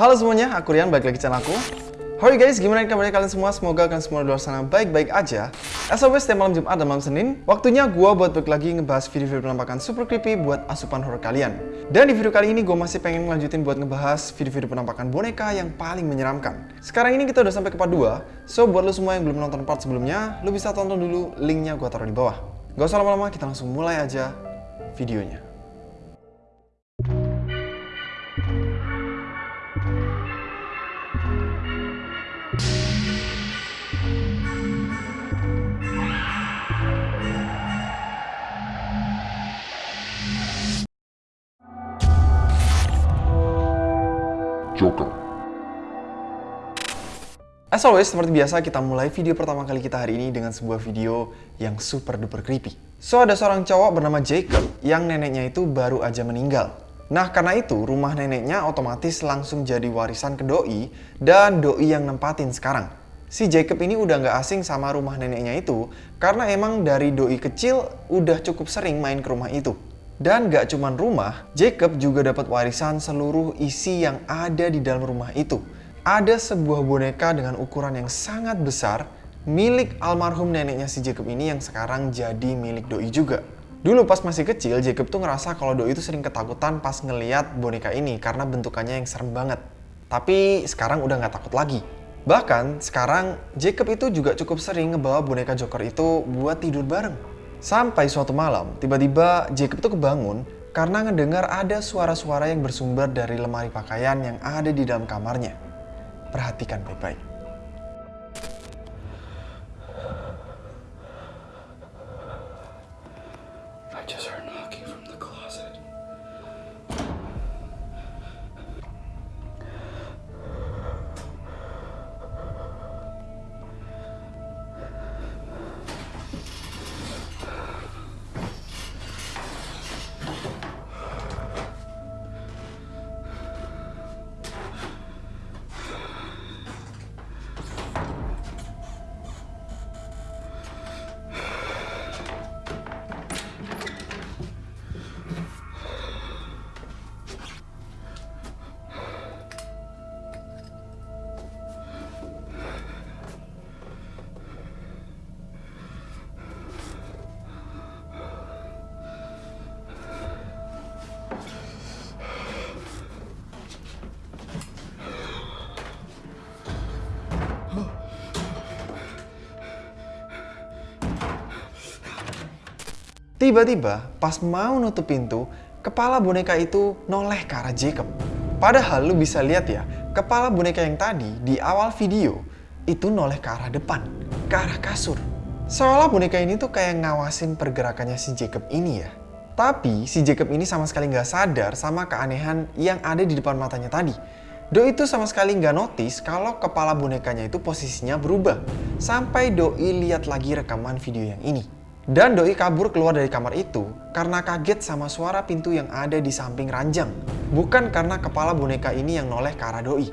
Halo semuanya, aku Rian, balik lagi channel aku. Hai guys, gimana kabarnya kalian semua? Semoga kalian semua di luar sana baik-baik aja. As always, setiap malam Jumat dan malam Senin, waktunya gue buat balik lagi ngebahas video-video penampakan super creepy buat asupan horror kalian. Dan di video kali ini gue masih pengen ngelanjutin buat ngebahas video-video penampakan boneka yang paling menyeramkan. Sekarang ini kita udah sampai ke part 2, so buat lo semua yang belum nonton part sebelumnya, lo bisa tonton dulu, linknya gue taruh di bawah. Gak usah lama-lama, kita langsung mulai aja videonya. Joker. As always, seperti biasa kita mulai video pertama kali kita hari ini dengan sebuah video yang super duper creepy. So, ada seorang cowok bernama Jacob yang neneknya itu baru aja meninggal. Nah, karena itu rumah neneknya otomatis langsung jadi warisan ke doi dan doi yang nempatin sekarang. Si Jacob ini udah nggak asing sama rumah neneknya itu karena emang dari doi kecil udah cukup sering main ke rumah itu. Dan gak cuman rumah, Jacob juga dapat warisan seluruh isi yang ada di dalam rumah itu. Ada sebuah boneka dengan ukuran yang sangat besar milik almarhum neneknya si Jacob ini yang sekarang jadi milik Doi juga. Dulu pas masih kecil, Jacob tuh ngerasa kalau Doi itu sering ketakutan pas ngeliat boneka ini karena bentukannya yang serem banget. Tapi sekarang udah nggak takut lagi. Bahkan sekarang Jacob itu juga cukup sering ngebawa boneka Joker itu buat tidur bareng. Sampai suatu malam, tiba-tiba Jacob itu kebangun karena ngedengar ada suara-suara yang bersumber dari lemari pakaian yang ada di dalam kamarnya. Perhatikan baik-baik. I Tiba-tiba, pas mau nutup pintu, kepala boneka itu noleh ke arah Jacob. Padahal lu bisa lihat ya, kepala boneka yang tadi di awal video itu noleh ke arah depan, ke arah kasur. Seolah boneka ini tuh kayak ngawasin pergerakannya si Jacob ini ya. Tapi si Jacob ini sama sekali nggak sadar sama keanehan yang ada di depan matanya tadi. Doi itu sama sekali nggak notice kalau kepala bonekanya itu posisinya berubah. Sampai Doi lihat lagi rekaman video yang ini. Dan Doi kabur keluar dari kamar itu karena kaget sama suara pintu yang ada di samping ranjang. Bukan karena kepala boneka ini yang noleh ke arah Doi.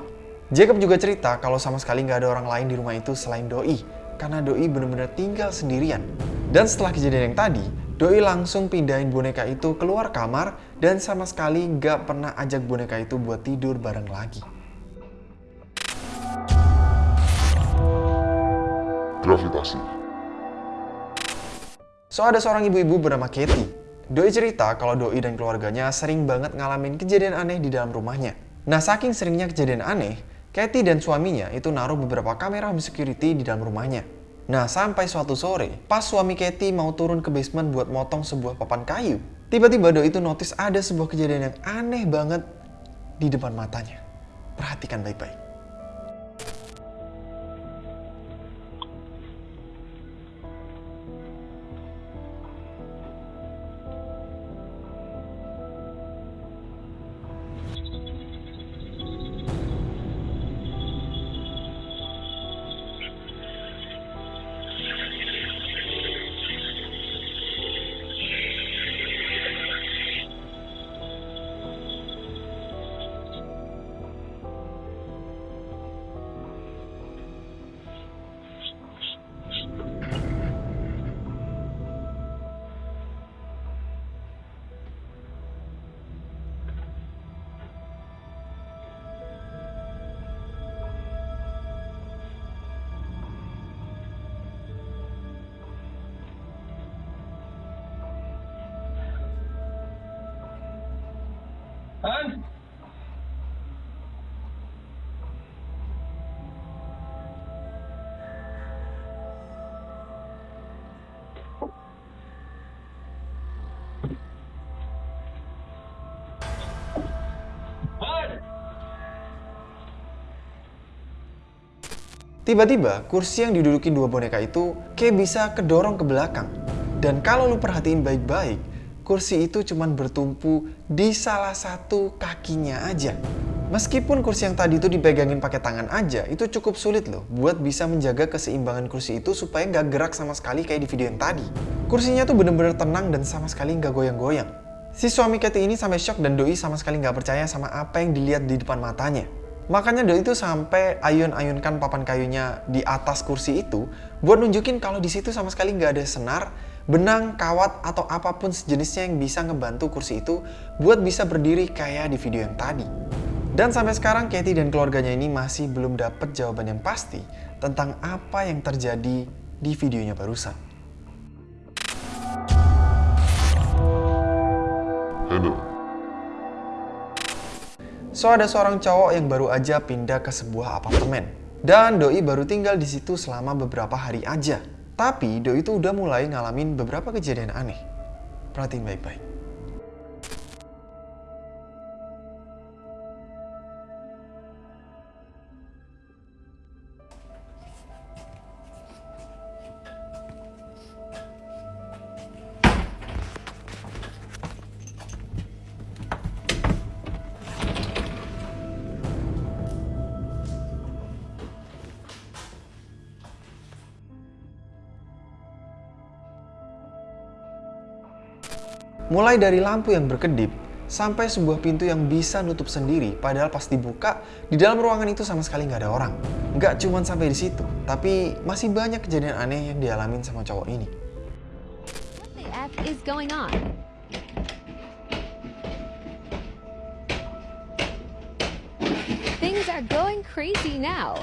Jacob juga cerita kalau sama sekali nggak ada orang lain di rumah itu selain Doi. Karena Doi benar-benar tinggal sendirian. Dan setelah kejadian yang tadi, Doi langsung pindahin boneka itu keluar kamar dan sama sekali nggak pernah ajak boneka itu buat tidur bareng lagi. Gravitasi. So ada seorang ibu-ibu bernama Katie. Doi cerita kalau Doi dan keluarganya sering banget ngalamin kejadian aneh di dalam rumahnya. Nah saking seringnya kejadian aneh, Katie dan suaminya itu naruh beberapa kamera home security di dalam rumahnya. Nah sampai suatu sore, pas suami Katie mau turun ke basement buat motong sebuah papan kayu, tiba-tiba Doi itu notice ada sebuah kejadian yang aneh banget di depan matanya. Perhatikan baik-baik. Tiba-tiba, kursi yang diduduki dua boneka itu kayak bisa kedorong ke belakang. Dan kalau lu perhatiin baik-baik, kursi itu cuman bertumpu di salah satu kakinya aja. Meskipun kursi yang tadi itu dipegangin pakai tangan aja, itu cukup sulit loh buat bisa menjaga keseimbangan kursi itu supaya nggak gerak sama sekali kayak di video yang tadi. Kursinya tuh bener-bener tenang dan sama sekali nggak goyang-goyang. Si suami Katie ini sampai shock dan Doi sama sekali nggak percaya sama apa yang dilihat di depan matanya. Makanya Doi itu sampai ayun-ayunkan papan kayunya di atas kursi itu buat nunjukin kalau di situ sama sekali nggak ada senar, benang, kawat, atau apa pun sejenisnya yang bisa ngebantu kursi itu buat bisa berdiri kayak di video yang tadi. Dan sampai sekarang Katie dan keluarganya ini masih belum dapat jawaban yang pasti tentang apa yang terjadi di videonya barusan. Handle. So ada seorang cowok yang baru aja pindah ke sebuah apartemen. Dan Doi baru tinggal di situ selama beberapa hari aja. Tapi Doi itu udah mulai ngalamin beberapa kejadian aneh. Perhatiin baik-baik. Mulai dari lampu yang berkedip, sampai sebuah pintu yang bisa nutup sendiri, padahal pas dibuka, di dalam ruangan itu sama sekali nggak ada orang. Nggak cuman sampai di situ, tapi masih banyak kejadian aneh yang dialamin sama cowok ini. Things are going crazy now.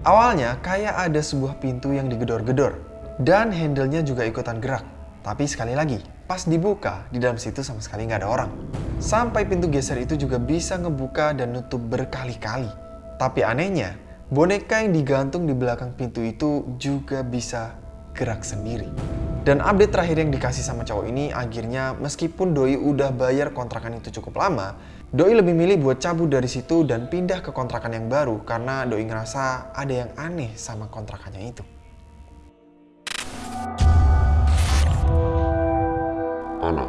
Awalnya kayak ada sebuah pintu yang digedor-gedor, dan handle-nya juga ikutan gerak. Tapi sekali lagi, pas dibuka, di dalam situ sama sekali nggak ada orang. Sampai pintu geser itu juga bisa ngebuka dan nutup berkali-kali. Tapi anehnya, boneka yang digantung di belakang pintu itu juga bisa gerak sendiri. Dan update terakhir yang dikasih sama cowok ini akhirnya meskipun Doi udah bayar kontrakan itu cukup lama, Doi lebih milih buat cabut dari situ dan pindah ke kontrakan yang baru karena Doi ngerasa ada yang aneh sama kontrakannya itu. Ana.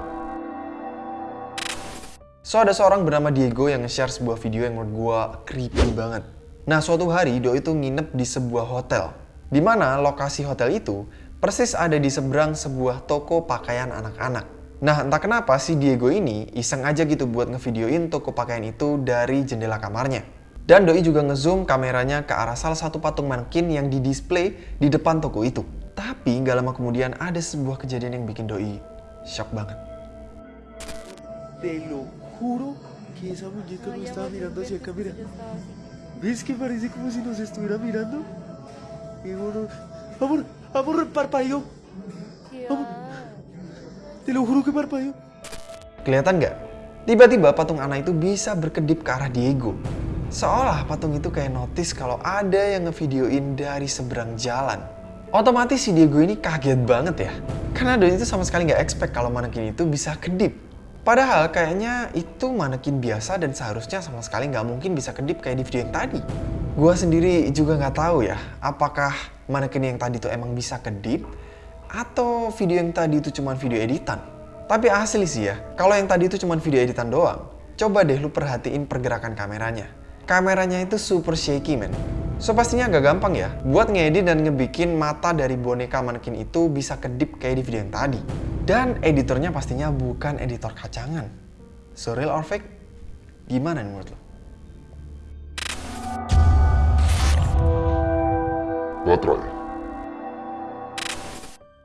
So ada seorang bernama Diego yang nge-share sebuah video yang menurut gua creepy banget. Nah suatu hari Doi itu nginep di sebuah hotel. di mana lokasi hotel itu persis ada di seberang sebuah toko pakaian anak-anak. Nah entah kenapa si Diego ini iseng aja gitu buat ngevideoin toko pakaian itu dari jendela kamarnya. Dan Doi juga ngezoom kameranya ke arah salah satu patung mannequin yang didisplay di depan toko itu. Tapi nggak lama kemudian ada sebuah kejadian yang bikin Doi shock banget. Te lo juro que esa muñeca no estaba mirando hacia acá, mira. ¿Ves que parece como si nos estuviera mirando? Digo, no. Amor, amor, parpadeó. Amor, te lo juro que parpadeó. Kelihatan nggak? Tiba-tiba patung Ana itu bisa berkedip ke arah Diego. Seolah patung itu kayak notice kalau ada yang ngevideoin dari seberang jalan. Otomatis si Diego ini kaget banget ya. Karena Doi itu sama sekali nggak expect kalau manekin itu bisa kedip. Padahal kayaknya itu manekin biasa dan seharusnya sama sekali nggak mungkin bisa kedip kayak di video yang tadi. Gua sendiri juga nggak tahu ya, apakah manekin yang tadi tuh emang bisa kedip atau video yang tadi itu cuma video editan. Tapi asli sih ya, kalau yang tadi itu cuma video editan doang, coba deh lu perhatiin pergerakan kameranya. Kameranya itu super shaky men. So pastinya agak gampang ya, buat ngedit dan ngebikin mata dari boneka manekin itu bisa kedip kayak di video yang tadi. Dan editornya pastinya bukan editor kacangan. So real or fake? Gimana menurut lo? Baterai.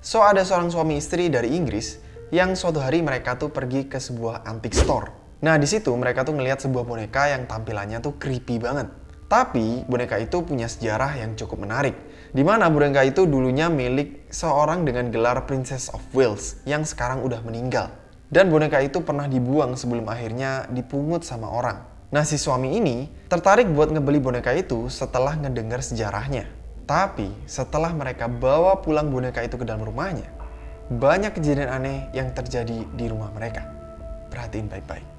So ada seorang suami istri dari Inggris yang suatu hari mereka tuh pergi ke sebuah antique store. Nah di situ mereka tuh ngelihat sebuah boneka yang tampilannya tuh creepy banget. Tapi boneka itu punya sejarah yang cukup menarik, di mana boneka itu dulunya milik seorang dengan gelar Princess of Wales yang sekarang udah meninggal. Dan boneka itu pernah dibuang sebelum akhirnya dipungut sama orang. Nah si suami ini tertarik buat ngebeli boneka itu setelah ngedengar sejarahnya. Tapi setelah mereka bawa pulang boneka itu ke dalam rumahnya, banyak kejadian aneh yang terjadi di rumah mereka. Perhatiin baik-baik.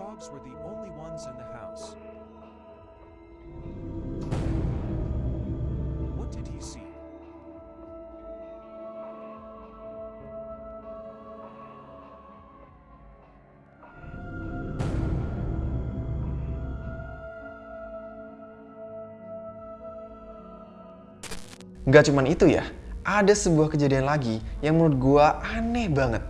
Dogs were the only ones in the house. What did he see? Nggak cuman itu ya, ada sebuah kejadian lagi yang menurut gua aneh banget.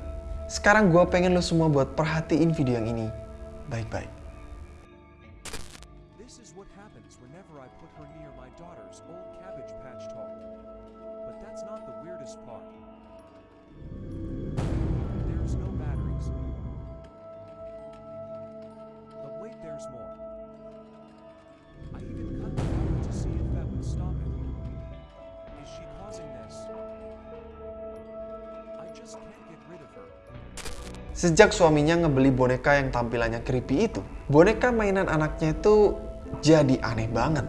Sekarang gua pengen lo semua buat perhatiin video yang ini baik-baik. This Sejak suaminya ngebeli boneka yang tampilannya creepy itu, boneka mainan anaknya itu jadi aneh banget.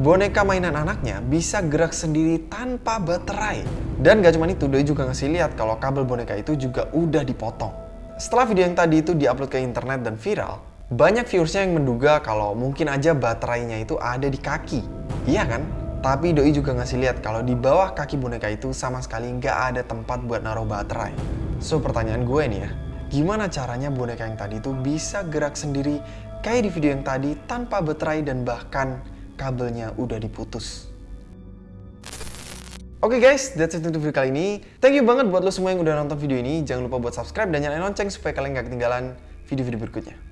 Boneka mainan anaknya bisa gerak sendiri tanpa baterai. Dan gak cuma itu, Doi juga ngasih lihat kalau kabel boneka itu juga udah dipotong. Setelah video yang tadi itu diupload ke internet dan viral, banyak viewersnya yang menduga kalau mungkin aja baterainya itu ada di kaki. Iya kan? Tapi Doi juga ngasih lihat kalau di bawah kaki boneka itu sama sekali nggak ada tempat buat naruh baterai. So pertanyaan gue nih ya, gimana caranya boneka yang tadi itu bisa gerak sendiri kayak di video yang tadi tanpa baterai dan bahkan kabelnya udah diputus. Oke guys, that's it untuk video kali ini. Thank you banget buat lo semua yang udah nonton video ini. Jangan lupa buat subscribe dan nyalain lonceng supaya kalian gak ketinggalan video-video berikutnya.